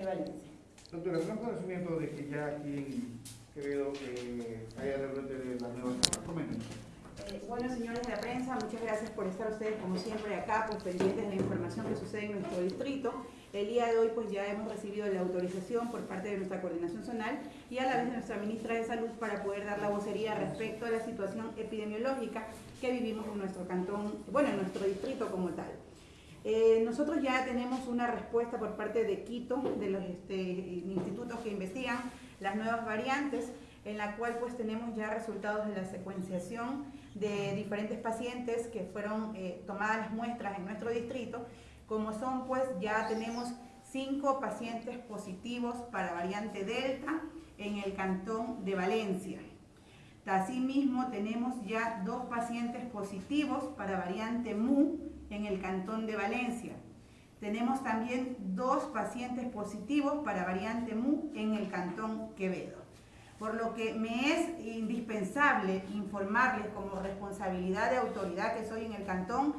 de Valencia. Doctora, ¿tenemos conocimiento de que ya aquí en Quevedo eh, haya rebrote de las nuevas? Coméntenos. Eh, bueno, señores de la prensa, muchas gracias por estar ustedes como siempre acá, pues pendientes de la información que sucede en nuestro distrito. El día de hoy pues ya hemos recibido la autorización por parte de nuestra coordinación zonal y a la vez de nuestra ministra de Salud para poder dar la vocería respecto a la situación epidemiológica que vivimos en nuestro cantón, bueno, en nuestro distrito como tal. Eh, nosotros ya tenemos una respuesta por parte de Quito, de los este, institutos que investigan las nuevas variantes, en la cual pues tenemos ya resultados de la secuenciación de diferentes pacientes que fueron eh, tomadas las muestras en nuestro distrito como son pues ya tenemos cinco pacientes positivos para variante Delta en el cantón de Valencia. Asimismo tenemos ya dos pacientes positivos para variante MU en el cantón de Valencia. Tenemos también dos pacientes positivos para variante MU en el cantón Quevedo. Por lo que me es indispensable informarles como responsabilidad de autoridad que soy en el cantón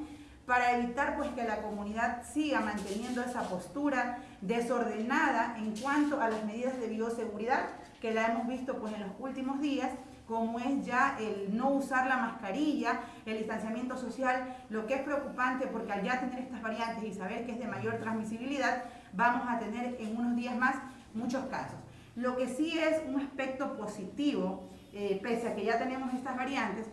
para evitar pues que la comunidad siga manteniendo esa postura desordenada en cuanto a las medidas de bioseguridad que la hemos visto pues en los últimos días como es ya el no usar la mascarilla, el distanciamiento social, lo que es preocupante porque al ya tener estas variantes y saber que es de mayor transmisibilidad, vamos a tener en unos días más muchos casos. Lo que sí es un aspecto positivo, eh, pese a que ya tenemos estas variantes,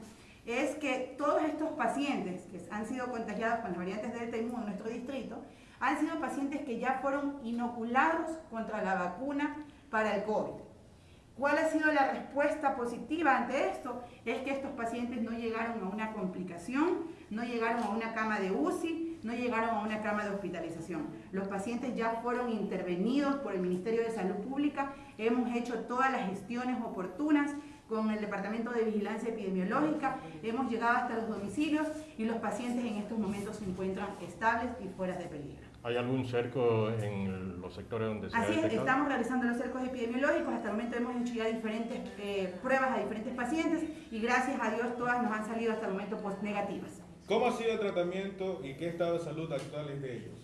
es que todos estos pacientes que han sido contagiados con las variantes Delta y Mu en nuestro distrito, han sido pacientes que ya fueron inoculados contra la vacuna para el COVID. ¿Cuál ha sido la respuesta positiva ante esto? Es que estos pacientes no llegaron a una complicación, no llegaron a una cama de UCI, no llegaron a una cama de hospitalización. Los pacientes ya fueron intervenidos por el Ministerio de Salud Pública, hemos hecho todas las gestiones oportunas, con el Departamento de Vigilancia Epidemiológica, hemos llegado hasta los domicilios y los pacientes en estos momentos se encuentran estables y fuera de peligro. ¿Hay algún cerco en los sectores donde se Así ha es, detectado? estamos realizando los cercos epidemiológicos, hasta el momento hemos hecho ya diferentes eh, pruebas a diferentes pacientes y gracias a Dios todas nos han salido hasta el momento post negativas. ¿Cómo ha sido el tratamiento y qué estado de salud actual es de ellos?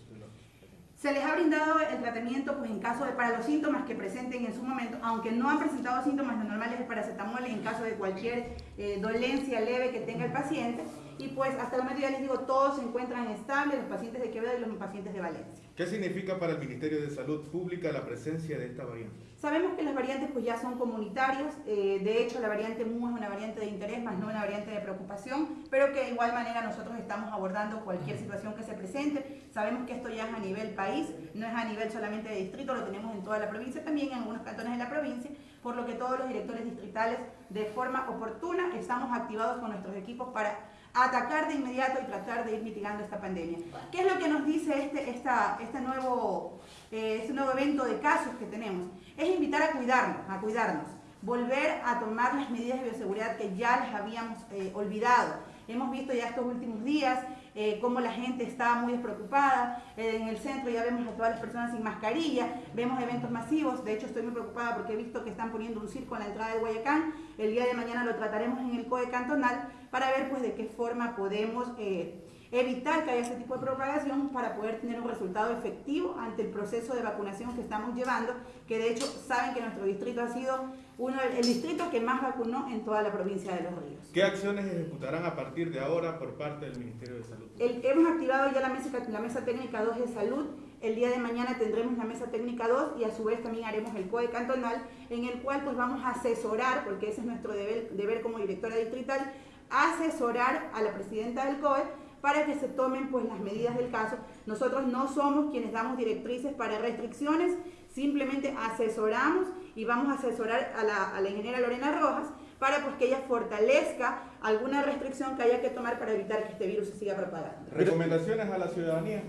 Se les ha brindado el tratamiento pues, en caso de, para los síntomas que presenten en su momento, aunque no han presentado síntomas, lo normal es el paracetamol en caso de cualquier eh, dolencia leve que tenga el paciente. Y pues hasta el momento ya les digo, todos se encuentran estables, los pacientes de Quevedo y los pacientes de Valencia. ¿Qué significa para el Ministerio de Salud Pública la presencia de esta variante? Sabemos que las variantes pues ya son comunitarias, eh, de hecho la variante MU es una variante de interés, más no una variante de preocupación, pero que de igual manera nosotros estamos abordando cualquier situación que se presente. Sabemos que esto ya es a nivel país, no es a nivel solamente de distrito, lo tenemos en toda la provincia, también en algunos cantones de la provincia, por lo que todos los directores distritales de forma oportuna estamos activados con nuestros equipos para atacar de inmediato y tratar de ir mitigando esta pandemia. ¿Qué es lo que nos dice este, esta, este, nuevo, eh, este nuevo evento de casos que tenemos? Es invitar a cuidarnos, a cuidarnos, volver a tomar las medidas de bioseguridad que ya les habíamos eh, olvidado. Hemos visto ya estos últimos días eh, cómo la gente está muy despreocupada. Eh, en el centro ya vemos a todas las personas sin mascarilla, vemos eventos masivos. De hecho, estoy muy preocupada porque he visto que están poniendo un circo en la entrada de Guayacán. El día de mañana lo trataremos en el COE cantonal para ver pues de qué forma podemos eh, evitar que haya ese tipo de propagación para poder tener un resultado efectivo ante el proceso de vacunación que estamos llevando, que de hecho saben que nuestro distrito ha sido uno, el distrito que más vacunó en toda la provincia de Los Ríos. ¿Qué acciones ejecutarán a partir de ahora por parte del Ministerio de Salud? El, hemos activado ya la mesa, la mesa técnica 2 de salud, el día de mañana tendremos la mesa técnica 2 y a su vez también haremos el COE cantonal en el cual pues vamos a asesorar, porque ese es nuestro deber, como directora distrital, asesorar a la presidenta del COE para que se tomen pues las medidas del caso. Nosotros no somos quienes damos directrices para restricciones, simplemente asesoramos y vamos a asesorar a la, a la ingeniera Lorena Rojas para pues, que ella fortalezca alguna restricción que haya que tomar para evitar que este virus se siga propagando. ¿Recomendaciones a la ciudadanía?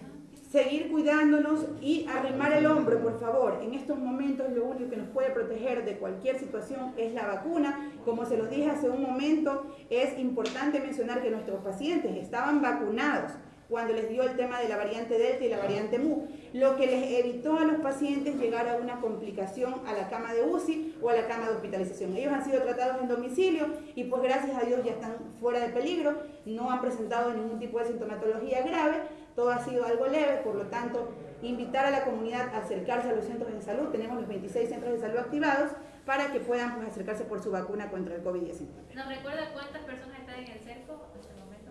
Seguir cuidándonos y arrimar el hombro, por favor. En estos momentos lo único que nos puede proteger de cualquier situación es la vacuna. Como se los dije hace un momento, es importante mencionar que nuestros pacientes estaban vacunados cuando les dio el tema de la variante Delta y la variante MU, lo que les evitó a los pacientes llegar a una complicación a la cama de UCI o a la cama de hospitalización. Ellos han sido tratados en domicilio y pues gracias a Dios ya están fuera de peligro, no han presentado ningún tipo de sintomatología grave, todo ha sido algo leve, por lo tanto invitar a la comunidad a acercarse a los centros de salud. Tenemos los 26 centros de salud activados para que puedan pues, acercarse por su vacuna contra el COVID-19. ¿Nos recuerda cuántas personas están en el cerco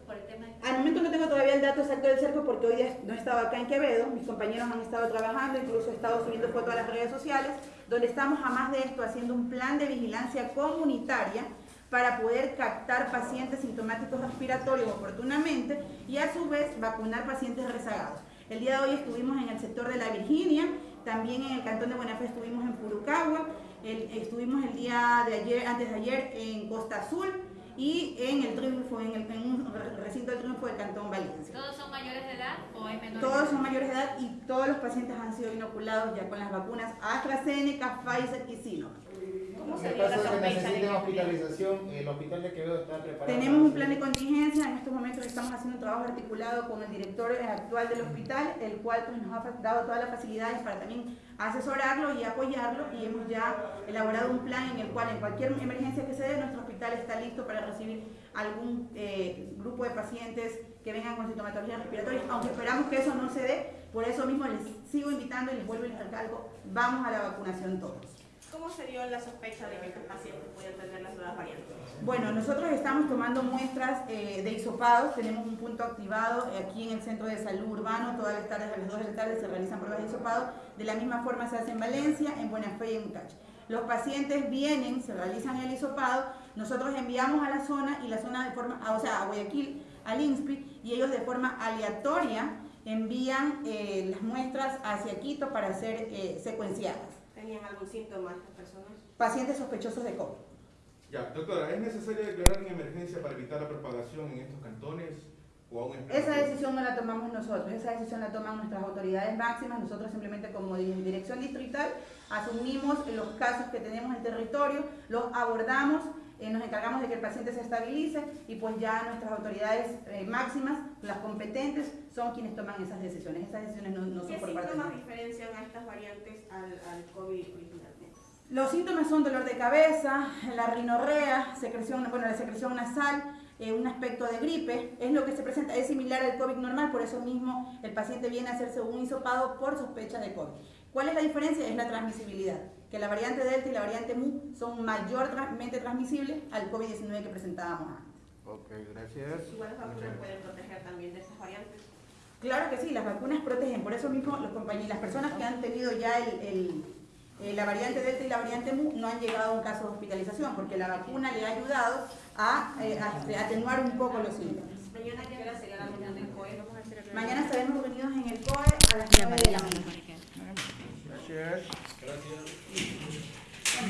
por el tema de... Al momento no tengo todavía el dato exacto del cerco porque hoy no estaba acá en Quevedo, mis compañeros han estado trabajando, incluso he estado subiendo fotos a las redes sociales, donde estamos a más de esto haciendo un plan de vigilancia comunitaria para poder captar pacientes sintomáticos respiratorios oportunamente y a su vez vacunar pacientes rezagados. El día de hoy estuvimos en el sector de la Virginia, también en el cantón de Buenafé estuvimos en Purucagua, estuvimos el día de ayer, antes de ayer en Costa Azul y en el triunfo, en, el, en un recinto del triunfo del cantón Valencia. ¿Todos son mayores de edad o hay menores? Todos son mayores de edad y todos los pacientes han sido inoculados ya con las vacunas AstraZeneca, Pfizer y Sinovac. ¿Cómo se dio la sospecha necesiten hospitalización, el hospital de Quevedo está preparado. Tenemos un plan de contingencia, en estos momentos estamos haciendo un trabajo articulado con el director actual del hospital, el cual pues, nos ha dado todas las facilidades para también asesorarlo y apoyarlo y hemos ya elaborado un plan en el cual en cualquier emergencia que se dé, nuestro hospital está listo para recibir algún eh, grupo de pacientes que vengan con sintomatología respiratoria, aunque esperamos que eso no se dé, por eso mismo les sigo invitando y les vuelvo y les recalco, vamos a la vacunación todos. ¿Cómo se la sospecha de que estos pacientes tener las nuevas? Bueno, nosotros estamos tomando muestras eh, de hisopados, tenemos un punto activado aquí en el Centro de Salud Urbano, todas las tardes a las 2 de la tarde se realizan pruebas de hisopados, de la misma forma se hace en Valencia, en Buena Fe y en Cache. Los pacientes vienen, se realizan el hisopado, nosotros enviamos a la zona y la zona de forma, o sea, a Guayaquil, al INSPI, y ellos de forma aleatoria envían eh, las muestras hacia Quito para ser eh, secuenciadas. ¿Tenían algún síntoma estas personas? Pacientes sospechosos de COVID. Ya, doctora, ¿es necesario declarar en emergencia para evitar la propagación en estos cantones? O aún esa decisión no la tomamos nosotros, esa decisión la toman nuestras autoridades máximas, nosotros simplemente como dirección distrital asumimos los casos que tenemos en el territorio, los abordamos, eh, nos encargamos de que el paciente se estabilice y pues ya nuestras autoridades eh, máximas, las competentes, son quienes toman esas decisiones. Esas decisiones no, no son por parte ¿Qué síntomas diferencian a estas variantes al, al COVID originalmente? Los síntomas son dolor de cabeza, la rinorrea, secreción, bueno, la secreción nasal, eh, un aspecto de gripe, es lo que se presenta, es similar al COVID normal, por eso mismo el paciente viene a hacerse un hisopado por sospecha de COVID. ¿Cuál es la diferencia? Es la transmisibilidad, que la variante Delta y la variante Mu son mayormente transmisibles al COVID-19 que presentábamos antes. Ok, gracias. Igual las vacunas pueden proteger también de estas variantes. Claro que sí, las vacunas protegen, por eso mismo los compañeros, las personas que han tenido ya el eh, la variante Delta y la variante Mu no han llegado a un caso de hospitalización porque la vacuna le ha ayudado a, eh, atenuar un poco los síntomas. Mañana qué hora será la reunión del COE. Mañana estaremos reunidos en el COE a las 9 de la mañana. Gracias.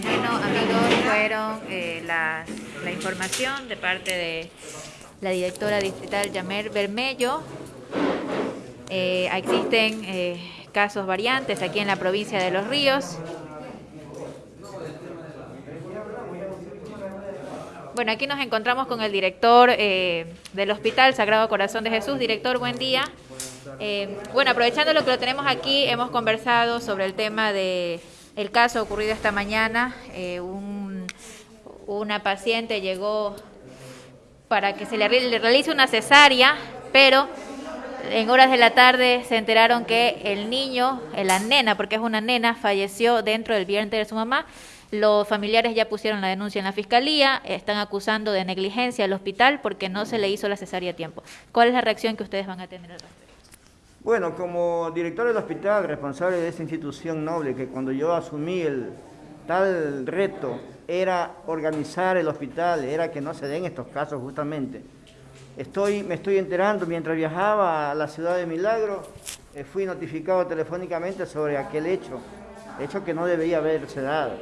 Bueno, amigos, fueron eh, la, la información de parte de la directora distrital Yamer Bermello. Eh, existen eh, casos variantes aquí en la provincia de Los Ríos. Bueno, aquí nos encontramos con el director eh, del Hospital Sagrado Corazón de Jesús. Director, buen día. Eh, bueno, aprovechando lo que lo tenemos aquí, hemos conversado sobre el tema de el caso ocurrido esta mañana. Eh, una paciente llegó para que se le realice una cesárea, pero en horas de la tarde se enteraron que el niño, la nena, porque es una nena, falleció dentro del vientre de su mamá los familiares ya pusieron la denuncia en la fiscalía, están acusando de negligencia al hospital porque no se le hizo la cesárea a tiempo. ¿Cuál es la reacción que ustedes van a tener al respecto? Bueno, como director del hospital, responsable de esta institución noble, que cuando yo asumí el tal reto era organizar el hospital, era que no se den estos casos justamente. Estoy, me estoy enterando, mientras viajaba a la ciudad de Milagro, eh, fui notificado telefónicamente sobre aquel hecho, hecho que no debía haberse dado.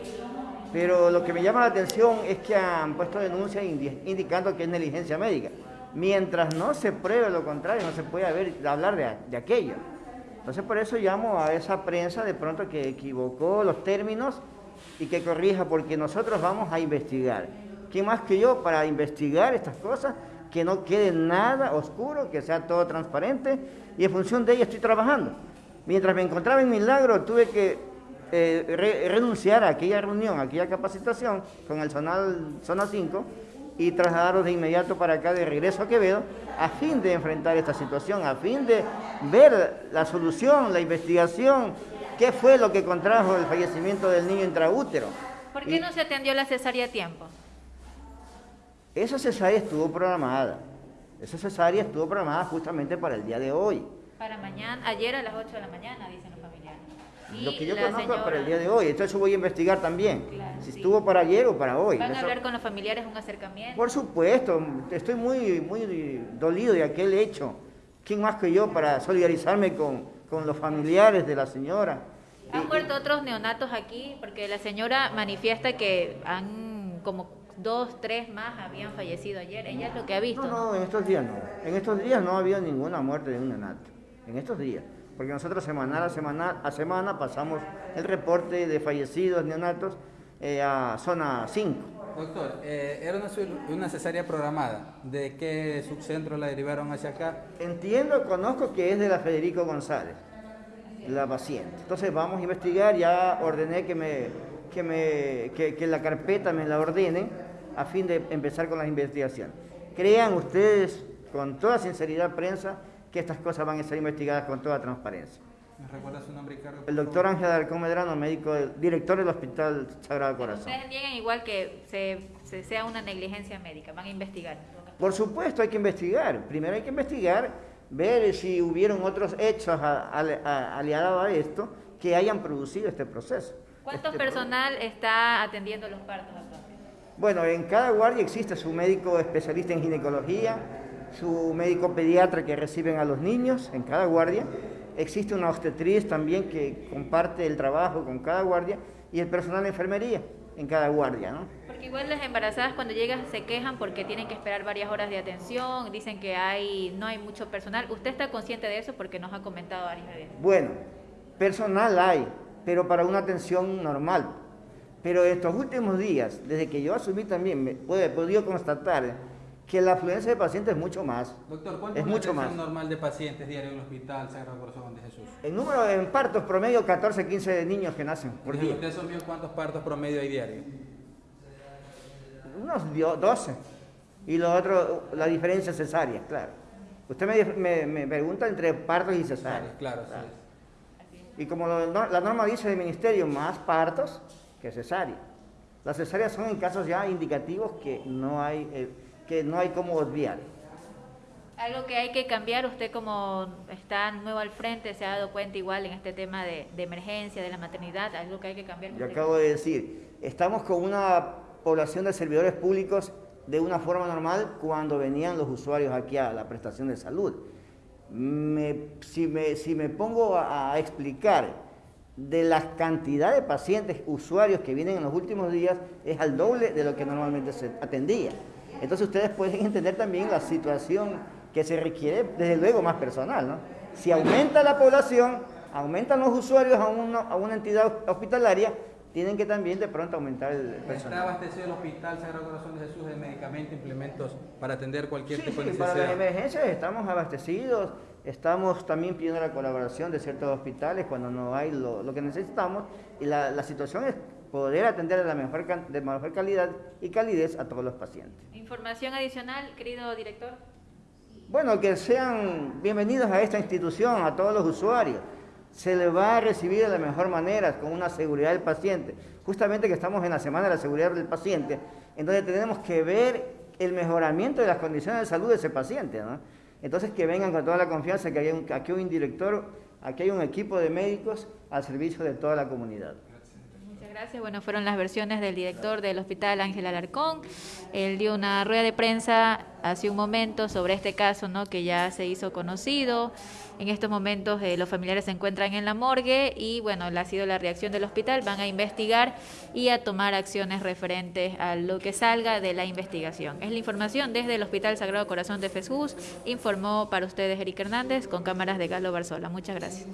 Pero lo que me llama la atención es que han puesto denuncias indicando que es negligencia médica. Mientras no se pruebe lo contrario, no se puede hablar de, aquello. Entonces por eso llamo a esa prensa de pronto que equivocó los términos y que corrija, porque nosotros vamos a investigar. ¿Quién más que yo para investigar estas cosas? Que no quede nada oscuro, que sea todo transparente y en función de ello estoy trabajando. Mientras me encontraba en Milagro tuve que eh, renunciar a aquella reunión, a aquella capacitación con el Zonal Zona 5 y trasladarlos de inmediato para acá de regreso a Quevedo a fin de enfrentar esta situación, a fin de ver la solución, la investigación, qué fue lo que contrajo el fallecimiento del niño intraútero. ¿Por qué Y- no se atendió la cesárea a tiempo? Esa cesárea estuvo programada. Esa cesárea estuvo programada justamente para el día de hoy. Para mañana, ayer a las 8 de la mañana, dicen los familiares. Y Lo que yo conozco es para señora- el día de hoy. Entonces voy a investigar también. Claro, si sí. estuvo para ayer o para hoy. ¿Van a Eso- hablar con los familiares un acercamiento? Por supuesto, estoy muy, muy dolido de aquel hecho. ¿Quién más que yo para solidarizarme con, con los familiares de la señora? ¿Han muerto otros neonatos aquí? Porque la señora manifiesta que han como dos, tres más habían fallecido ayer. Ella es lo que ha visto. No, ¿no? en estos días no. En estos días no ha habido ninguna muerte de un neonato. En estos días. Porque nosotros semanal a semana, a semana pasamos el reporte de fallecidos neonatos eh, a zona 5. Doctor, eh, era una cesárea programada. ¿De qué subcentro la derivaron hacia acá? Entiendo, conozco que es de la Federico González, la paciente. Entonces vamos a investigar, ya ordené que, me, que, me, que, que la carpeta me la ordenen a fin de empezar con las investigaciones. Crean ustedes, con toda sinceridad prensa, que estas cosas van a ser investigadas con toda transparencia. ¿Me recuerda su nombre por El doctor? Ángel Alarcón Medrano, médico, director del Hospital Sagrado Corazón. Ustedes niegan igual que se, se- sea una negligencia médica. Van a investigar. Por supuesto, hay que investigar. Primero hay que investigar, ver si hubieron otros hechos aliados a esto que hayan producido este proceso. ¿Cuánto Este personal está atendiendo los partos? Bueno, en cada guardia existe su médico especialista en ginecología, su médico pediatra que reciben a los niños en cada guardia. Existe una obstetriz también que comparte el trabajo con cada guardia y el personal de enfermería en cada guardia, ¿no? Porque igual las embarazadas cuando llegan se quejan porque tienen que esperar varias horas de atención, dicen que hay no hay mucho personal. ¿Usted está consciente de eso? Porque nos ha comentado varias veces. Bueno, personal hay, pero para una atención normal. Pero estos últimos días, desde que yo asumí también, me he podido constatar que la afluencia de pacientes es mucho más. Doctor, ¿cuánto Es mucho más. normal de pacientes diario en el Hospital Sagrado Corazón de Jesús? El número en partos promedio 14, 15 de niños que nacen por día. ¿Usted asumió cuántos partos promedio hay diario? Unos dio- 12. Y lo otro, la diferencia cesárea, claro. Usted me, me- me pregunta entre partos y cesáreas. Claro, sí. Y como lo- la norma dice del ministerio, más partos que cesáreas. Las cesáreas son en casos ya indicativos que no hay, eh, que no hay cómo obviar. Algo que hay que cambiar, usted como está nuevo al frente, se ha dado cuenta igual en este tema de, de emergencia, de la maternidad, algo que hay que cambiar. Yo acabo de decir, estamos con una población de servidores públicos de una forma normal cuando venían los usuarios aquí a la prestación de salud. Me- si, me, si me pongo a, a explicar de la cantidad de pacientes, usuarios que vienen en los últimos días, es al doble de lo que normalmente se atendía. Entonces ustedes pueden entender también la situación que se requiere, desde luego, más personal. ¿no? Si aumenta la población, aumentan los usuarios a una, a una entidad hospitalaria, tienen que también de pronto aumentar el ¿Está personal. abastecido el Hospital Sagrado Corazón de Jesús de medicamentos, implementos para atender cualquier Sí, tipo de sí, para las necesidad? emergencias estamos abastecidos, estamos también pidiendo la colaboración de ciertos hospitales cuando no hay lo, lo que necesitamos y la, la situación es poder atender de la mejor, de mejor calidad y calidez a todos los pacientes. Información adicional, querido director. Bueno, que sean bienvenidos a esta institución, a todos los usuarios. Se les va a recibir de la mejor manera, con una seguridad del paciente. Justamente que estamos en la Semana de la Seguridad del Paciente, en donde tenemos que ver el mejoramiento de las condiciones de salud de ese paciente. ¿no? Entonces, que vengan con toda la confianza que hay un, aquí hay un director, aquí hay un equipo de médicos al servicio de toda la comunidad. Muchas gracias. Bueno, fueron las versiones del director del hospital Ángel Alarcón. Él dio una rueda de prensa hace un momento sobre este caso, ¿no? Que ya se hizo conocido. En estos momentos eh, los familiares se encuentran en la morgue y bueno, ha sido la reacción del hospital. Van a investigar y a tomar acciones referentes a lo que salga de la investigación. Es la información desde el Hospital Sagrado Corazón de Jesús. Informó para ustedes Eric Hernández con cámaras de Galo Barzola. Muchas gracias.